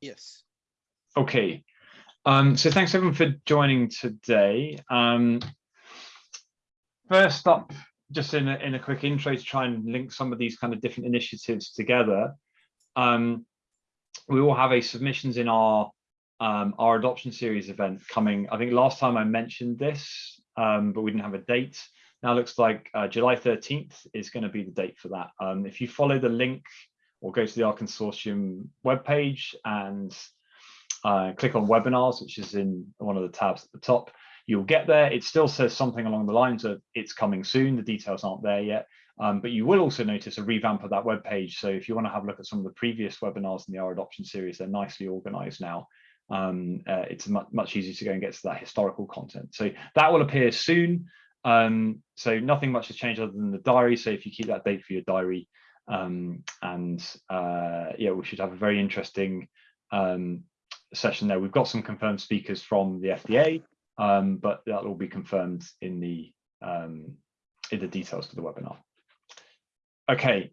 Yes. Okay. Um, so thanks everyone for joining today. Um, first up, just in a, in a quick intro to try and link some of these kind of different initiatives together. Um, we will have a submissions in our um, our adoption series event coming. I think last time I mentioned this, um, but we didn't have a date. Now looks like uh, July 13th is going to be the date for that. Um, if you follow the link or go to the R Consortium webpage and uh, click on webinars, which is in one of the tabs at the top, you'll get there. It still says something along the lines of it's coming soon. The details aren't there yet. Um, but you will also notice a revamp of that web page. So if you want to have a look at some of the previous webinars in the R adoption series, they're nicely organized now. Um, uh, it's much, much easier to go and get to that historical content. So that will appear soon. Um, so nothing much has changed other than the diary. So if you keep that date for your diary, um, and uh, yeah, we should have a very interesting um, session there. We've got some confirmed speakers from the FDA, um, but that will be confirmed in the um, in the details to the webinar. Okay,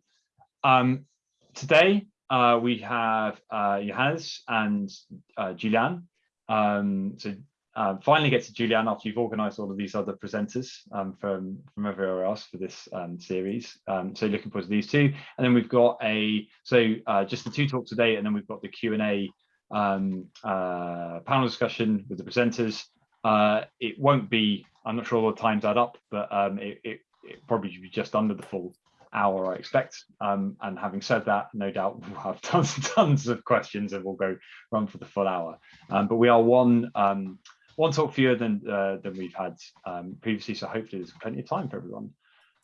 um, today uh, we have uh, Johannes and uh, Julian. Um, so uh, finally get to Julian after you've organised all of these other presenters um, from from everywhere else for this um, series. Um, so looking forward to these two, and then we've got a so uh, just the two talks today, and then we've got the Q and A um, uh, panel discussion with the presenters. Uh, it won't be. I'm not sure all the times add up, but um, it, it, it probably should be just under the full hour, I expect. Um, and having said that, no doubt we'll have tons and tons of questions and we'll go run for the full hour. Um, but we are one um, one talk fewer than uh, than we've had um, previously, so hopefully there's plenty of time for everyone.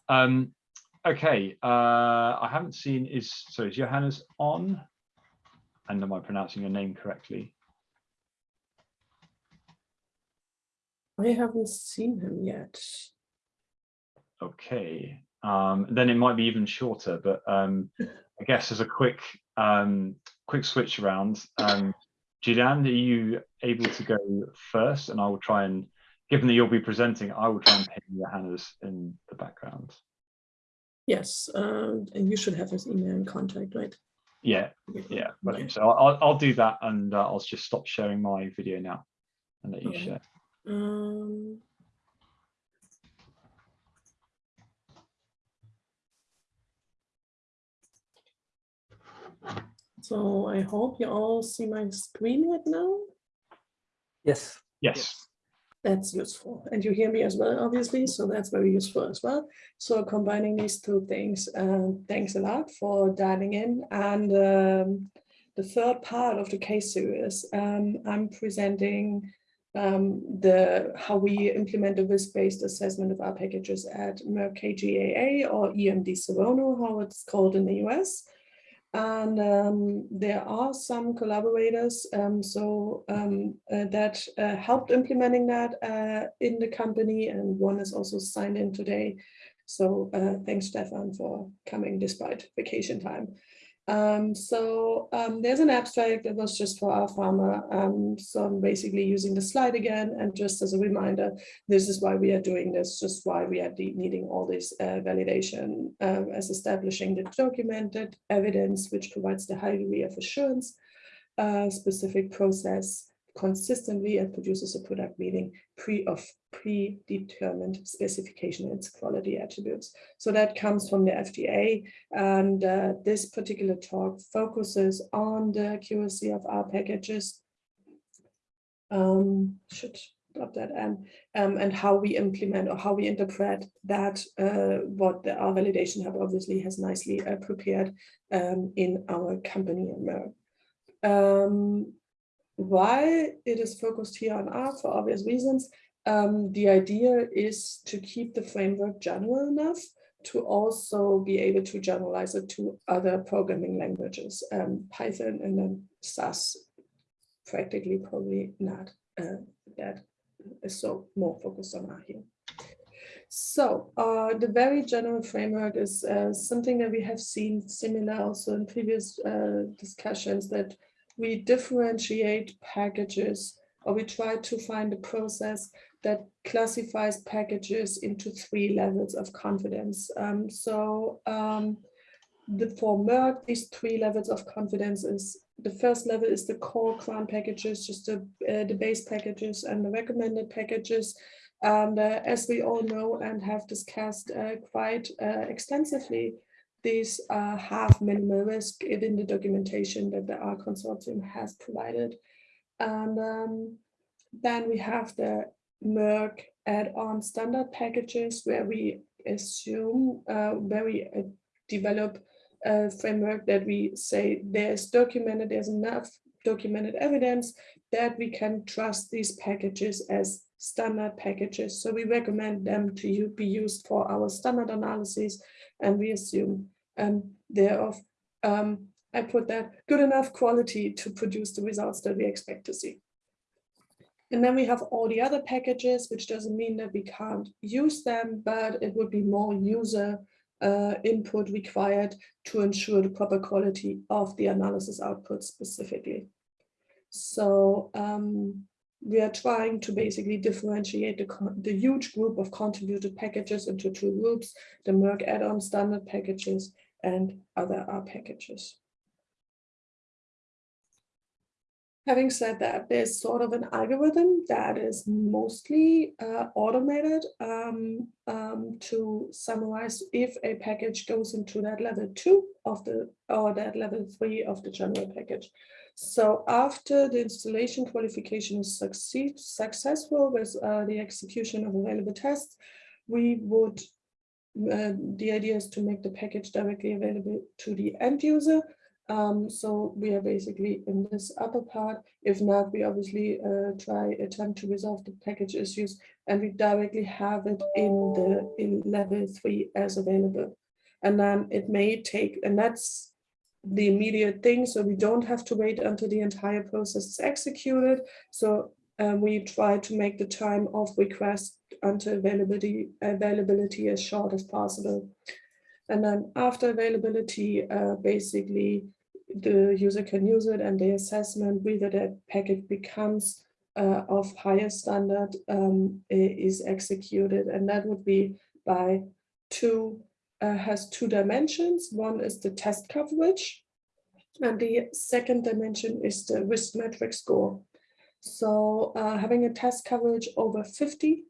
Um, okay, uh, I haven't seen is so is Johannes on? And am I pronouncing your name correctly? I haven't seen him yet. Okay, um, then it might be even shorter, but um, I guess as a quick um, quick switch around, um, Julian, are you able to go first? And I will try and, given that you'll be presenting, I will try and pin Johannes in the background. Yes, um, and you should have his email and contact, right? Yeah, yeah. Right. So I'll, I'll do that and uh, I'll just stop sharing my video now and let you okay. share. Um, So I hope you all see my screen right now. Yes. Yes. That's useful. And you hear me as well, obviously, so that's very useful as well. So combining these two things, uh, thanks a lot for dialing in. And um, the third part of the case series, um, I'm presenting um, the how we implement the risk-based assessment of our packages at Merck KGaA or EMD Serono, how it's called in the US. And um, there are some collaborators um, so um, uh, that uh, helped implementing that uh, in the company and one is also signed in today. So uh, thanks Stefan for coming despite vacation time. Um, so um, there's an abstract that was just for R/Pharma. Um, so I'm basically using the slide again. And just as a reminder, this is why we are doing this, just why we are needing all this uh, validation uh, as establishing the documented evidence, which provides the high degree of assurance, uh, specific process, consistently and produces a product meeting pre of predetermined specification and its quality attributes. So that comes from the FDA and uh, this particular talk focuses on the accuracy of our packages. Um, should drop that and um, and how we implement or how we interpret that uh, what the R validation hub obviously has nicely uh, prepared um, in our company. Um, why it is focused here on R for obvious reasons. Um, the idea is to keep the framework general enough to also be able to generalize it to other programming languages, um, Python and then SAS, practically probably not uh, that is so more focused on R here. So uh, the very general framework is uh, something that we have seen similar also in previous uh, discussions that we differentiate packages or we try to find a process that classifies packages into three levels of confidence. Um, so um, the, for Merck, these three levels of confidence is the first level is the core CRAN packages, just the, uh, the base packages and the recommended packages. And uh, as we all know and have discussed uh, quite uh, extensively, these uh, have minimal risk in the documentation that the R consortium has provided. And um, then we have the Merck add-on standard packages where we assume, uh, where we uh, develop a framework that we say there's documented, there's enough documented evidence that we can trust these packages as standard packages. So we recommend them to you be used for our standard analysis and we assume um, they're um, I put that, good enough quality to produce the results that we expect to see. And then we have all the other packages, which doesn't mean that we can't use them, but it would be more user uh, input required to ensure the proper quality of the analysis output specifically. So um, we are trying to basically differentiate the, the huge group of contributed packages into two groups, the Merck add-on standard packages and other R packages. Having said that, there's sort of an algorithm that is mostly uh, automated um, um, to summarize if a package goes into that level two of the or that level three of the general package. So after the installation qualification is succeed, successful with uh, the execution of available tests, we would, uh, the idea is to make the package directly available to the end user um, so we are basically in this upper part. If not, we obviously uh, try attempt to resolve the package issues and we directly have it in the in level three as available. And then it may take, and that's the immediate thing. So we don't have to wait until the entire process is executed. So um, we try to make the time of request until availability availability as short as possible. And then after availability, uh, basically the user can use it and the assessment whether that packet becomes uh, of higher standard um, is executed. And that would be by two, uh, has two dimensions. One is the test coverage. And the second dimension is the risk metric score. So uh, having a test coverage over 50,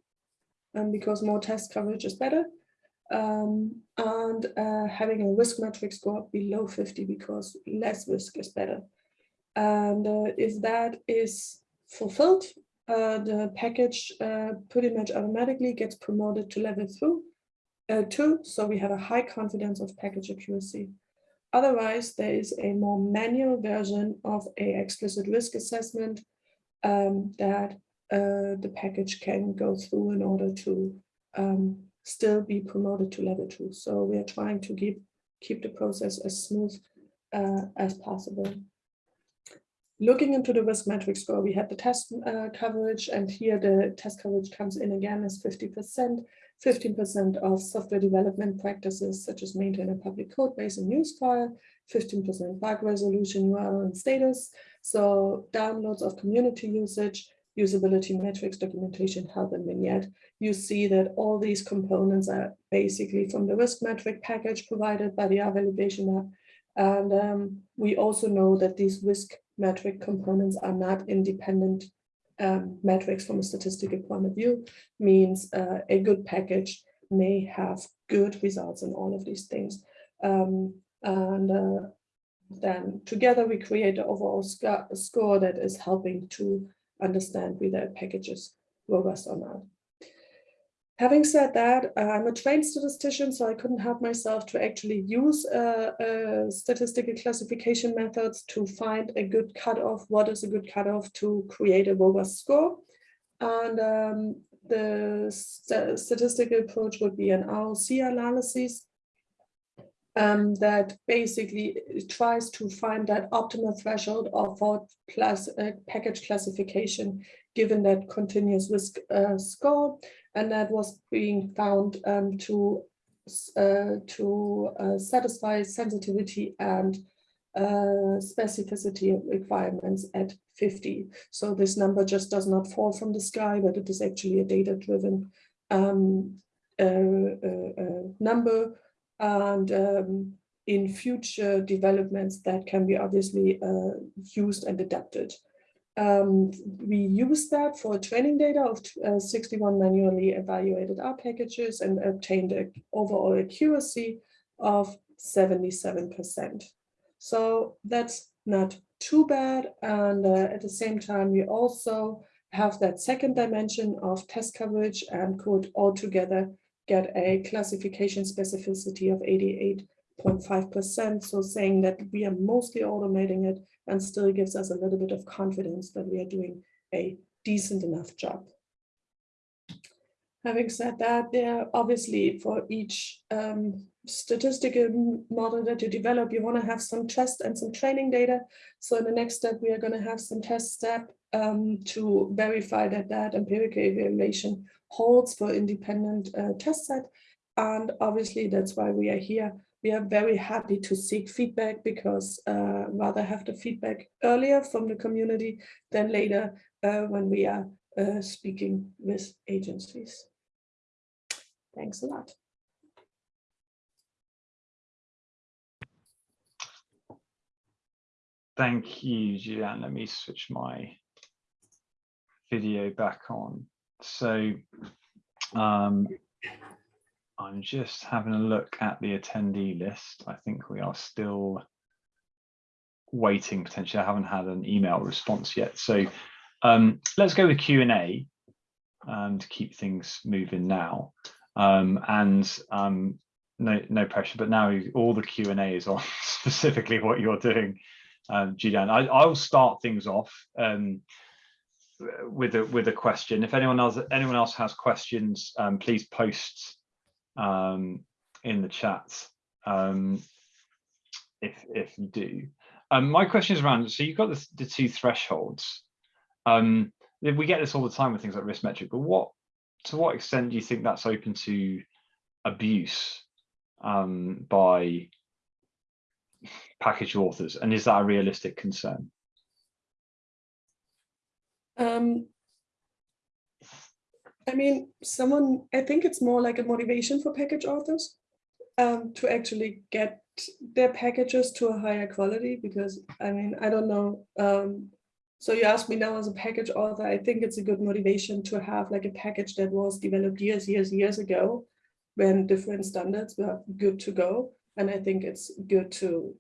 and because more test coverage is better, um, and uh, having a risk metric score below 50 because less risk is better. And uh, if that is fulfilled, uh, the package uh, pretty much automatically gets promoted to level two, uh, two, so we have a high confidence of package accuracy. Otherwise, there is a more manual version of a explicit risk assessment um, that uh, the package can go through in order to um, still be promoted to level two. So we are trying to keep, keep the process as smooth uh, as possible. Looking into the risk metric score, we had the test uh, coverage and here the test coverage comes in again as 50%. 15% of software development practices such as maintain a public code base and use file, 15% bug resolution URL and status. So downloads of community usage, usability metrics, documentation, help, and vignette, you see that all these components are basically from the riskmetric package provided by the R validation hub. And um, we also know that these risk metric components are not independent um, metrics from a statistical point of view, means uh, a good package may have good results in all of these things. Um, and uh, then together we create an overall sc score that is helping to understand whether a package is robust or not. Having said that, I'm a trained statistician, so I couldn't help myself to actually use statistical classification methods to find a good cutoff. What is a good cutoff to create a robust score? And um, the st statistical approach would be an ROC analysis um, that basically tries to find that optimal threshold of for uh, package classification given that continuous risk uh, score and that was being found um, to uh, to uh, satisfy sensitivity and uh, specificity requirements at 50. So this number just does not fall from the sky, but it is actually a data-driven um, uh, number and um, in future developments that can be obviously uh, used and adapted. Um, we use that for training data of uh, 61 manually evaluated R packages and obtained an overall accuracy of 77%. So that's not too bad. And uh, at the same time, we also have that second dimension of test coverage and could altogether get a classification specificity of 88.5%. So saying that we are mostly automating it and still gives us a little bit of confidence that we are doing a decent enough job. Having said that, there obviously for each um, statistical model that you develop, you want to have some test and some training data. So in the next step, we are going to have some test step um, to verify that that empirical evaluation holds for independent uh, test set. And obviously that's why we are here. We are very happy to seek feedback because uh, rather have the feedback earlier from the community than later uh, when we are uh, speaking with agencies. Thanks a lot. Thank you, Julianne. Let me switch my video back on. So um, I'm just having a look at the attendee list. I think we are still waiting potentially. I haven't had an email response yet. So um, let's go with Q&A um, to keep things moving now. Um, and um, no, no pressure, but now all the Q&A is on specifically what you're doing, um. I, I'll start things off um, with a with a question. If anyone else anyone else has questions, um, please post um, in the chat um, if if you do. Um, my question is around. So you've got the, the two thresholds. Um, we get this all the time with things like riskmetric, but what to what extent do you think that's open to abuse um, by package authors, and is that a realistic concern? Um, I mean, someone, I think it's more like a motivation for package authors um, to actually get their packages to a higher quality because I mean, I don't know. Um, so you ask me now as a package author, I think it's a good motivation to have like a package that was developed years, years, years ago when different standards were good to go. And I think it's good to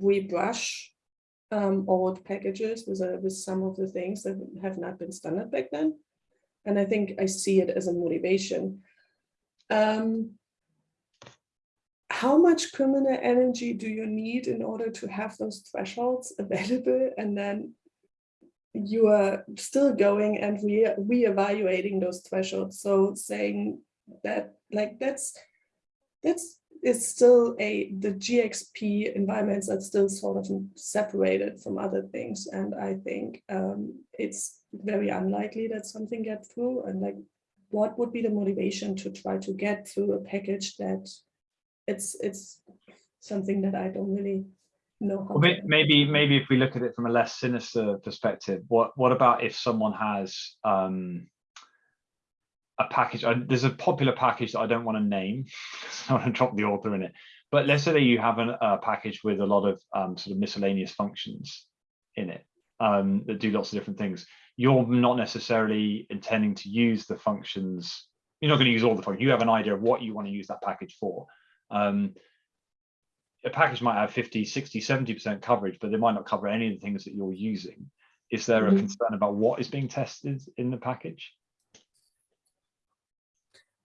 rebrush um, old packages with, uh, with some of the things that have not been standard back then. And I think I see it as a motivation. Um, how much criminal energy do you need in order to have those thresholds available and then you are still going and re re-evaluating those thresholds so saying that like that's that's is still a the GXP environments are still sort of separated from other things. And I think um, it's very unlikely that something gets through. And like, what would be the motivation to try to get through a package that it's it's something that I don't really know how. Well, maybe maybe if we look at it from a less sinister perspective, what what about if someone has um, a package. I, there's a popular package that I don't want to name. I want to drop the author in it. But let's say that you have an, a package with a lot of um, sort of miscellaneous functions in it um, that do lots of different things. You're not necessarily intending to use the functions. You're not going to use all the functions. You have an idea of what you want to use that package for. Um, a package might have 50, 60, 70% coverage, but they might not cover any of the things that you're using. Is there mm -hmm. a mm-hmm. concern about what is being tested in the package?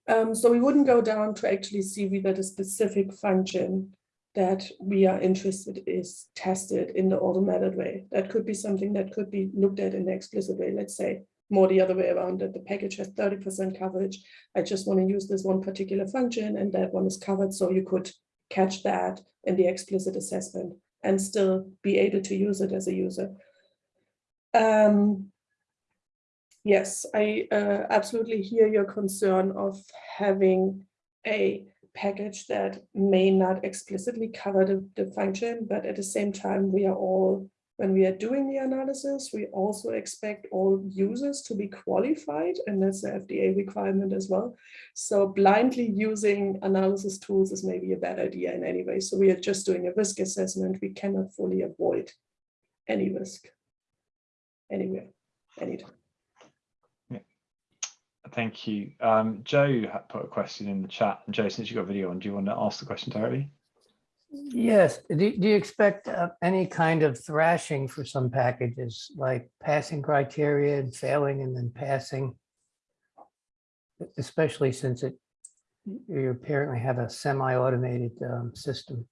Um, so we wouldn't go down to actually see whether the specific function that we are interested is tested in the automated way. That could be something that could be looked at in the explicit way. Let's say more the other way around that the package has 30% coverage. I just want to use this one particular function and that one is covered. So you could catch that in the explicit assessment and still be able to use it as a user. Um, Yes, I uh, absolutely hear your concern of having a package that may not explicitly cover the, the function, but at the same time, we are all when we are doing the analysis, we also expect all users to be qualified, and that's the FDA requirement as well. So blindly using analysis tools is maybe a bad idea in any way. So we are just doing a risk assessment. We cannot fully avoid any risk anywhere, anytime. Thank you. Um, Joe had put a question in the chat. And Joe, since you got video on, do you want to ask the question directly? Yes. Do, do you expect uh, any kind of thrashing for some packages, like passing criteria and failing and then passing? Especially since it, you apparently have a semi-automated um, system.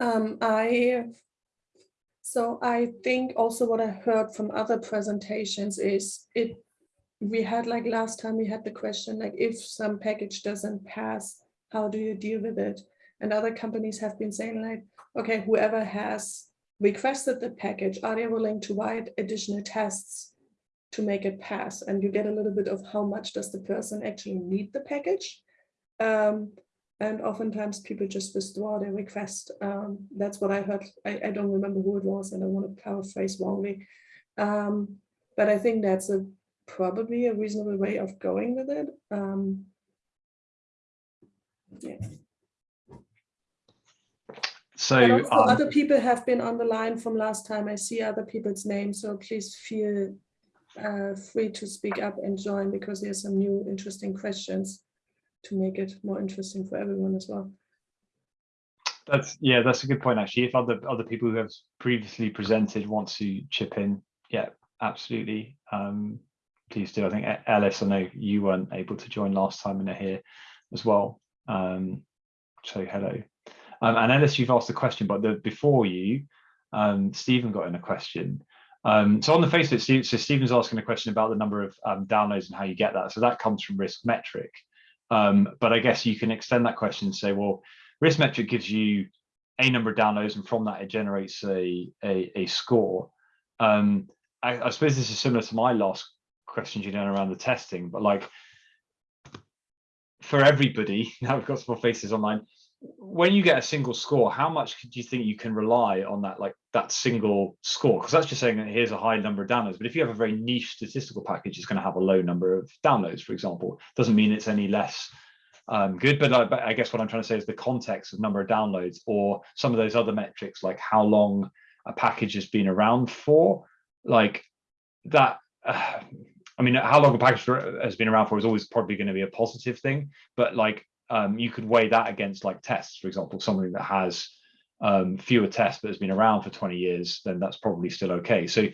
Um, I, so I think also what I heard from other presentations is it, we had like last time we had the question, like if some package doesn't pass, how do you deal with it? And other companies have been saying like, okay, whoever has requested the package, are they willing to write additional tests to make it pass? And you get a little bit of how much does the person actually need the package? Um, and oftentimes people just withdraw their request. Um, that's what I heard. I, I, don't remember who it was, and I want to paraphrase wrongly. Um, but I think that's a probably a reasonable way of going with it. Um, yeah. So um, other people have been on the line from last time. I see other people's names, so please feel uh, free to speak up and join because there's some new interesting questions to make it more interesting for everyone as well. That's yeah, that's a good point actually. If other other people who have previously presented want to chip in, yeah, absolutely. Um, please do. I think Ellis, I know you weren't able to join last time and are here as well. Um, so hello. Um, and Ellis, you've asked a question, but the, before you, um, Stephen got in a question. Um, so on the face of it, so Stephen's asking a question about the number of um, downloads and how you get that. So that comes from Riskmetric. Um, but I guess you can extend that question and say, well, riskmetric gives you a number of downloads, and from that it generates a a, a score. Um, I, I, suppose this is similar to my last question, Julian, around the testing, but like for everybody, now we've got some more faces online when you get a single score, how much do you think you can rely on that, like that single score? Because that's just saying that here's a high number of downloads. But if you have a very niche statistical package, it's going to have a low number of downloads, for example. Doesn't mean it's any less um, good. But I, but I, guess what I'm trying to say is the context of number of downloads or some of those other metrics, like how long a package has been around for, like that. Uh, I mean, how long a package has been around for is always probably going to be a positive thing, but like um, you could weigh that against like tests, for example, something that has um, fewer tests but has been around for 20 years, then that's probably still okay. So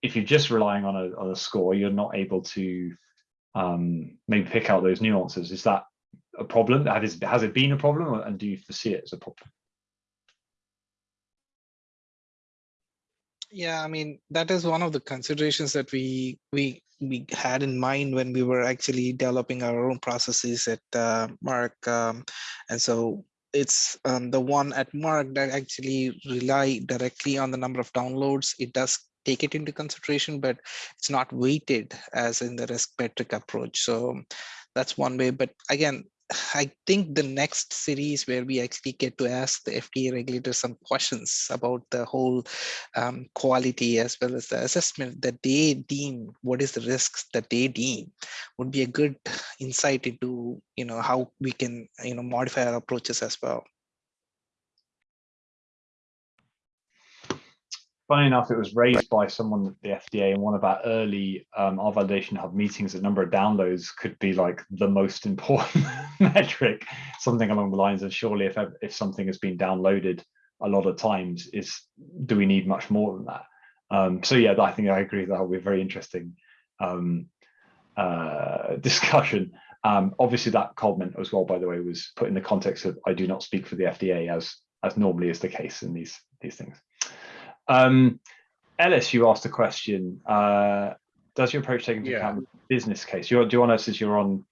if you're just relying on a, on a score, you're not able to um, maybe pick out those nuances. Is that a problem? Has, has it been a problem and do you foresee it as a problem? Yeah, I mean, that is one of the considerations that we we we had in mind when we were actually developing our own processes at uh, Merck. Um, and so it's um, the one at Merck that actually rely directly on the number of downloads. It does take it into consideration, but it's not weighted as in the risk metric approach. So that's one way. But again, I think the next series where we actually get to ask the FDA regulators some questions about the whole um, quality as well as the assessment that they deem what is the risks that they deem would be a good insight into you know how we can you know modify our approaches as well. Funny enough, it was raised by someone at the FDA in one of our early um, our validation hub meetings. The number of downloads could be like the most important metric, something along the lines of surely if if something has been downloaded a lot of times, is do we need much more than that? Um, so yeah, I think I agree that will be a very interesting um, uh, discussion. Um, obviously, that comment as well, by the way, was put in the context of I do not speak for the FDA as as normally is the case in these these things. Um, Ellis, you asked a question. Uh, does your approach take into Yeah. account business case? You, do you want to, since you're on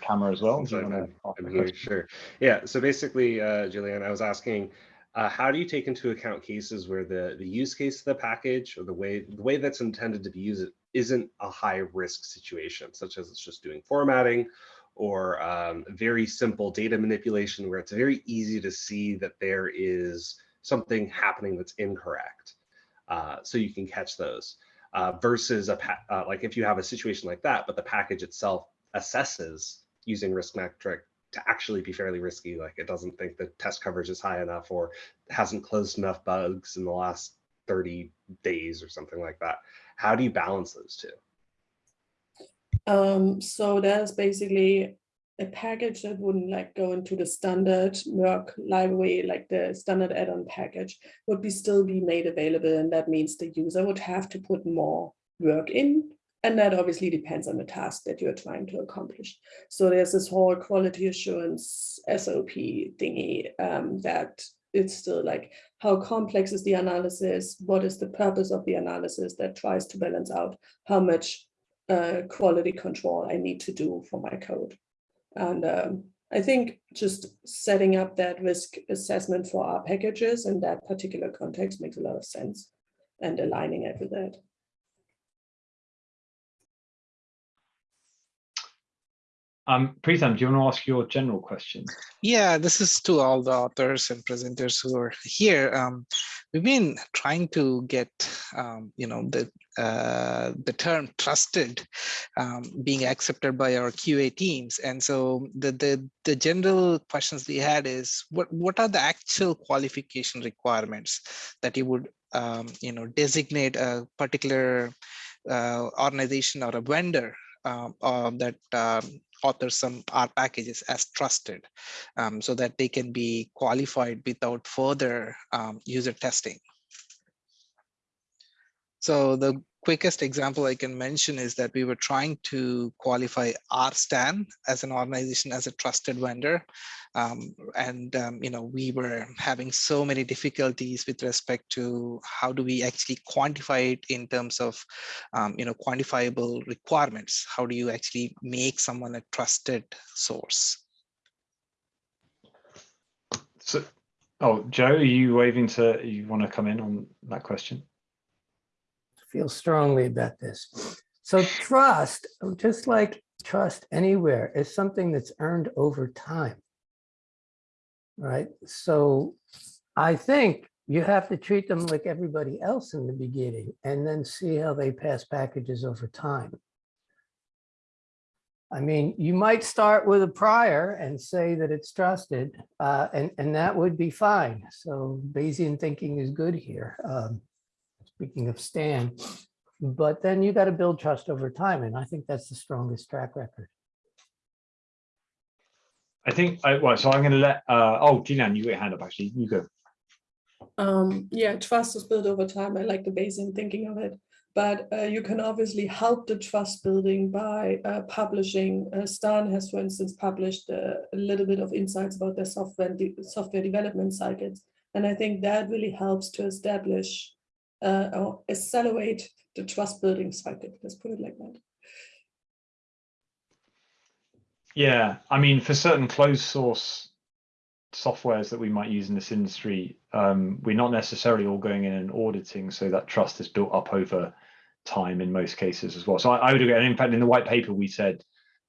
camera as well? Since do you I'm, want to I'm- ask a I'm here, sure. Yeah, so basically, uh, Julianne, I was asking, uh, how do you take into account cases where the, the use case of the package or the way the way that's intended to be used isn't a high risk situation, such as it's just doing formatting or um, very simple data manipulation where it's very easy to see that there is something happening that's incorrect. Uh, so you can catch those uh, versus a uh, like if you have a situation like that, but the package itself assesses using riskmetric to actually be fairly risky. Like it doesn't think the test coverage is high enough or hasn't closed enough bugs in the last 30 days or something like that. How do you balance those two? Um, so that's basically a package that wouldn't like go into the standard Merck library, like the standard add-on package would be still be made available. And that means the user would have to put more work in. And that obviously depends on the task that you're trying to accomplish. So there's this whole quality assurance SOP thingy um, that it's still like how complex is the analysis? What is the purpose of the analysis that tries to balance out how much uh, quality control I need to do for my code. And um, I think just setting up that risk assessment for our packages in that particular context makes a lot of sense and aligning it with that. Um, do you want to ask your general question? Yeah, this is to all the authors and presenters who are here. Um, we've been trying to get, um, you know, the uh, the term trusted um, being accepted by our QA teams. And so the, the, the general questions we had is what, what are the actual qualification requirements that you would, um, you know, designate a particular uh, organization or a vendor um, uh, that authors some R packages as trusted um, so that they can be qualified without further um, user testing. So the quickest example I can mention is that we were trying to qualify RSTAN as an organization as a trusted vendor. Um, and, um, you know, we were having so many difficulties with respect to how do we actually quantify it in terms of, um, you know, quantifiable requirements. How do you actually make someone a trusted source? So, oh, Joe, are you waving to, you want to come in on that question? Feel strongly about this. So trust, just like trust anywhere, is something that's earned over time. Right. So I think you have to treat them like everybody else in the beginning and then see how they pass packages over time. I mean, you might start with a prior and say that it's trusted, uh, and, and that would be fine. So Bayesian thinking is good here. Um, speaking of Stan, but then you got to build trust over time. And I think that's the strongest track record. I think, I, well, so I'm going to let, uh, oh, Jinan, you get your hand up actually, you go. Um, yeah, trust is built over time. I like the Bayesian thinking of it. But uh, you can obviously help the trust building by uh, publishing. Uh, Stan has, for instance, published uh, a little bit of insights about their software de software development cycles. And I think that really helps to establish uh, or accelerate the trust building cycle. Let's put it like that. Yeah, I mean, for certain closed source softwares that we might use in this industry, um, we're not necessarily all going in and auditing, so that trust is built up over time in most cases as well. So I, I would agree, and in fact, in the white paper, we said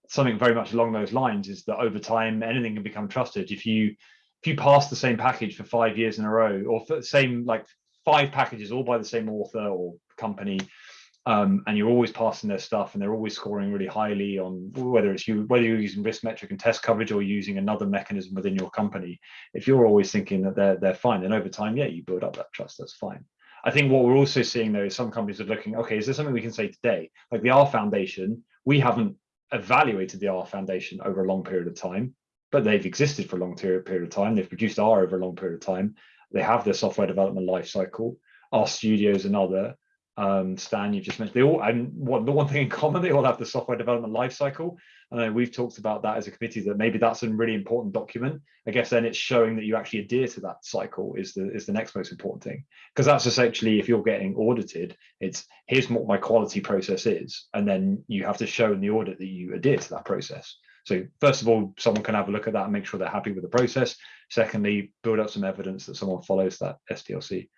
something very much along those lines is that over time, anything can become trusted. If you if you pass the same package for five years in a row, or for the same like five packages all by the same author or company um, and you're always passing their stuff and they're always scoring really highly on whether it's you whether you're using risk metric and test coverage or using another mechanism within your company. If you're always thinking that they're they're fine then over time yeah you build up that trust. That's fine. I think what we're also seeing though is some companies are looking okay is there something we can say today? Like the r foundation we haven't evaluated the r foundation over a long period of time but they've existed for a long period of time. They've produced r over a long period of time they have their software development life cycle. R Studio is another. Um, Stan, you just mentioned they all, and what the one thing in common, they all have the software development life cycle. And we've talked about that as a committee that maybe that's a really important document. I guess then it's showing that you actually adhere to that cycle is the is the next most important thing. Because that's essentially if you're getting audited, it's here's what my quality process is, and then you have to show in the audit that you adhere to that process. So first of all, someone can have a look at that and make sure they're happy with the process. Secondly, build up some evidence that someone follows that SDLC.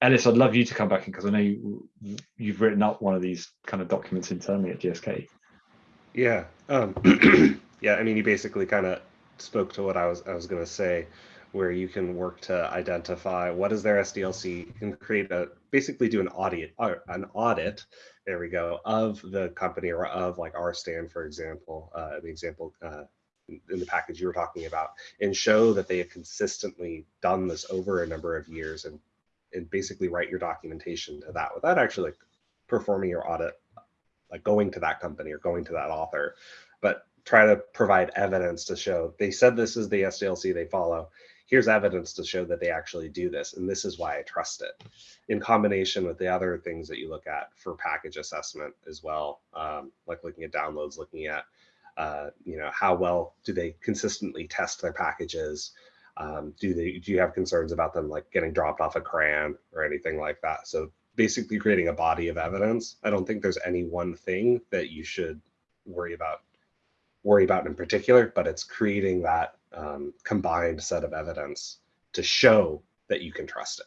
Ellis, I'd love you to come back in because I know you, you've written up one of these kind of documents internally at GSK. Yeah. Um, Yeah, I mean, you basically kind of spoke to what I was I was going to say, where you can work to identify what is their SDLC, you can create a basically do an audit or an audit. There we go of the company or of like our stand, for example, uh, the example uh, in the package you were talking about, and show that they have consistently done this over a number of years, and and basically write your documentation to that without actually like performing your audit, like going to that company or going to that author, but try to provide evidence to show they said this is the SDLC they follow. Here's evidence to show that they actually do this, and this is why I trust it. In combination with the other things that you look at for package assessment as well, um, like looking at downloads, looking at uh, you know how well do they consistently test their packages. Um, do they do you have concerns about them like getting dropped off a CRAN or anything like that? So basically creating a body of evidence. I don't think there's any one thing that you should worry about worry about in particular, but it's creating that um, combined set of evidence to show that you can trust it.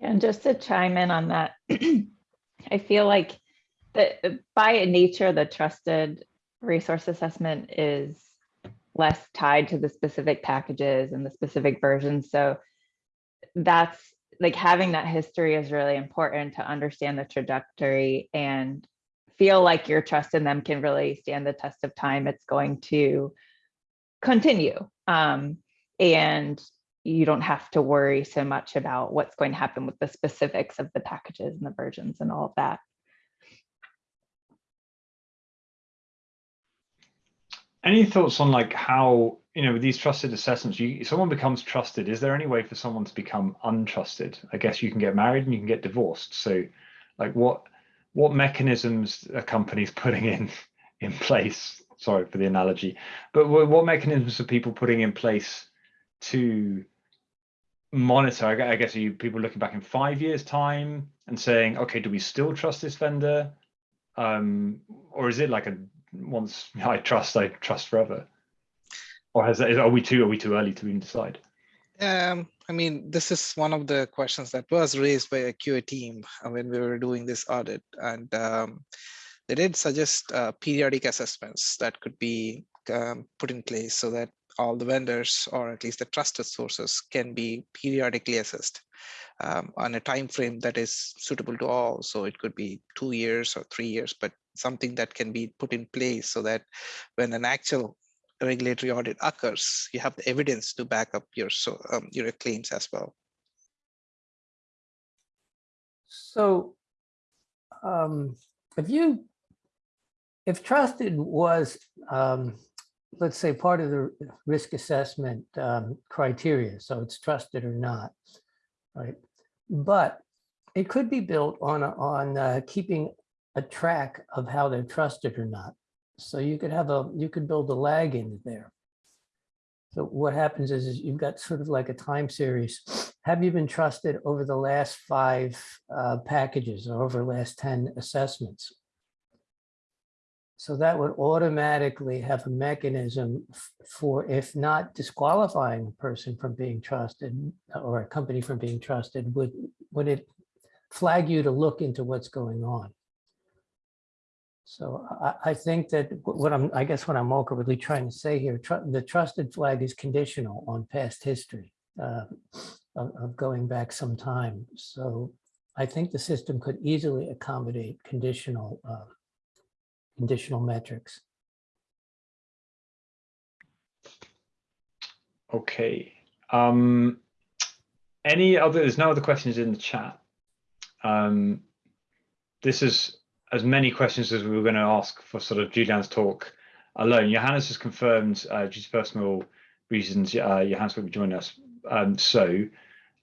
And just to chime in on that, I feel like that by nature, the trusted resource assessment is less tied to the specific packages and the specific versions. So that's like having that history is really important to understand the trajectory and feel like your trust in them can really stand the test of time. It's going to continue. Um, and you don't have to worry so much about what's going to happen with the specifics of the packages and the versions and all of that. Any thoughts on like how, you know, with these trusted assessments, you someone becomes trusted. Is there any way for someone to become untrusted? I guess you can get married and you can get divorced. So like what what mechanisms are companies putting in in place? Sorry for the analogy, but what, mechanisms are people putting in place to monitor? I I guess are you people looking back in five years' time and saying, okay, do we still trust this vendor? Um, or is it like a once I trust, I trust forever? Or has that, are we too are we too early to even decide? Um, I mean, this is one of the questions that was raised by a QA team uh, when we were doing this audit, and um, they did suggest uh, periodic assessments that could be um, put in place so that all the vendors, or at least the trusted sources, can be periodically assessed um, on a time frame that is suitable to all. So it could be two years or three years, but something that can be put in place so that when an actual regulatory audit occurs, you have the evidence to back up your so um, your claims as well. So um, if you, if trusted was, um, let's say, part of the risk assessment um, criteria, so it's trusted or not, right? But it could be built on, on uh, keeping a track of how they're trusted or not. So you could have a, you could build a lag in there. So what happens is, is you've got sort of like a time series. Have you been trusted over the last five uh, packages or over the last 10 assessments? So that would automatically have a mechanism for, if not disqualifying a person from being trusted or a company from being trusted, would, would it flag you to look into what's going on? So I, I think that what I'm, I guess what I'm awkwardly trying to say here, tru- the trusted flag is conditional on past history uh, of, of going back some time. So I think the system could easily accommodate conditional, uh, conditional metrics. Okay. Um, any other? There's no other questions in the chat. Um, this is as many questions as we were going to ask for sort of Julian's talk alone. Johannes has confirmed uh, due to personal reasons, uh, Johannes won't be joining us. Um, so,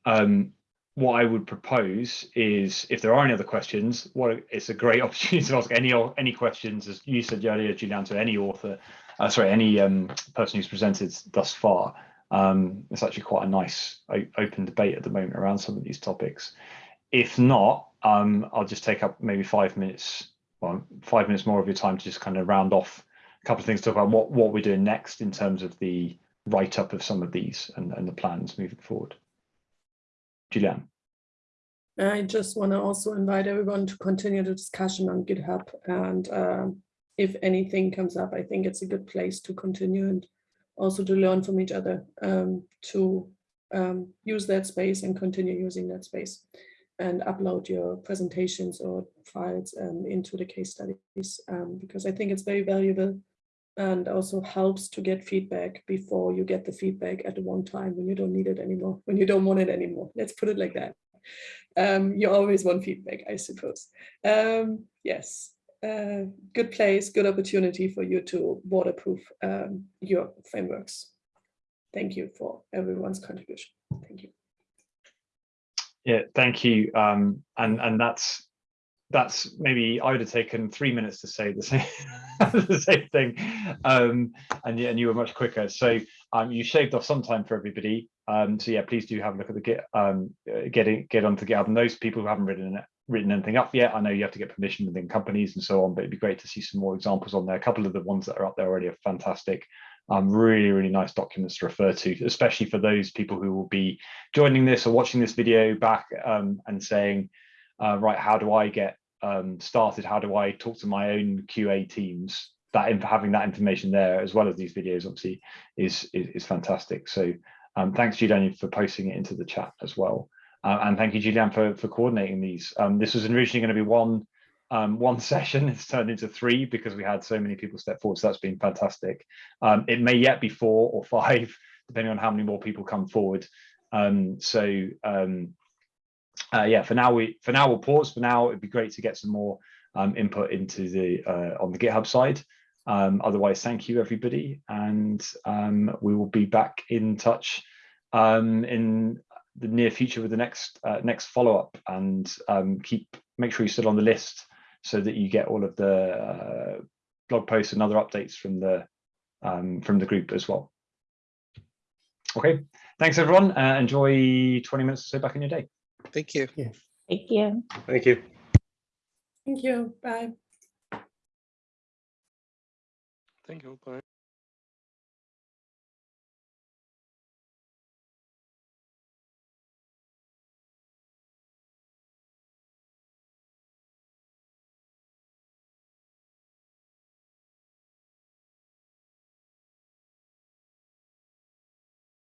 um, what I would propose is, if there are any other questions, what it's a great opportunity to ask any any questions, as you said earlier, Julian, to any author, uh, sorry, any um, person who's presented thus far. Um, it's actually quite a nice open debate at the moment around some of these topics. If not, um, I'll just take up maybe five minutes, well, five minutes more of your time to just kind of round off a couple of things, talk about what, what we're doing next in terms of the write up of some of these and, and the plans moving forward. Julian. I just want to also invite everyone to continue the discussion on GitHub and um, if anything comes up, I think it's a good place to continue and also to learn from each other um, to um, use that space and continue using that space and upload your presentations or files um, into the case studies um, because I think it's very valuable and also helps to get feedback before you get the feedback at the one time when you don't need it anymore, when you don't want it anymore. Let's put it like that. Um, you always want feedback, I suppose. Um, yes, uh, good place, good opportunity for you to waterproof um, your frameworks. Thank you for everyone's contribution. Thank you. Yeah, thank you. Um, and and that's that's maybe I would have taken three minutes to say the same the same thing, um, and and you were much quicker. So um, you shaved off some time for everybody. Um, so yeah, please do have a look at the Git, um, uh, get it, get onto GitHub. And those people who haven't written written anything up yet, I know you have to get permission within companies and so on, but it'd be great to see some more examples on there. A couple of the ones that are up there already are fantastic. Um, really, really nice documents to refer to, especially for those people who will be joining this or watching this video back um, and saying, uh, right, how do I get um, started? How do I talk to my own QA teams? That having that information there, as well as these videos, obviously, is is, is fantastic. So um, thanks, Julian, for posting it into the chat as well. Uh, and thank you, Julian, for, for coordinating these. Um, this was originally going to be one um, one session. It's turned into three because we had so many people step forward. So that's been fantastic. Um, it may yet be four or five, depending on how many more people come forward. Um, so um, uh, yeah, for now we for now we'll pause. For now, it'd be great to get some more um, input into the uh, on the GitHub side. Um, otherwise, thank you everybody, and we will be back in touch in the near future with the next uh, next follow up, and um, keep make sure you're still on the list so that you get all of the uh, blog posts and other updates from the um, from the group as well. Okay, thanks everyone. Uh, enjoy 20 minutes or so back in your day. Thank you. Thank you. Thank you. Thank you. Bye. Thank you. Bye.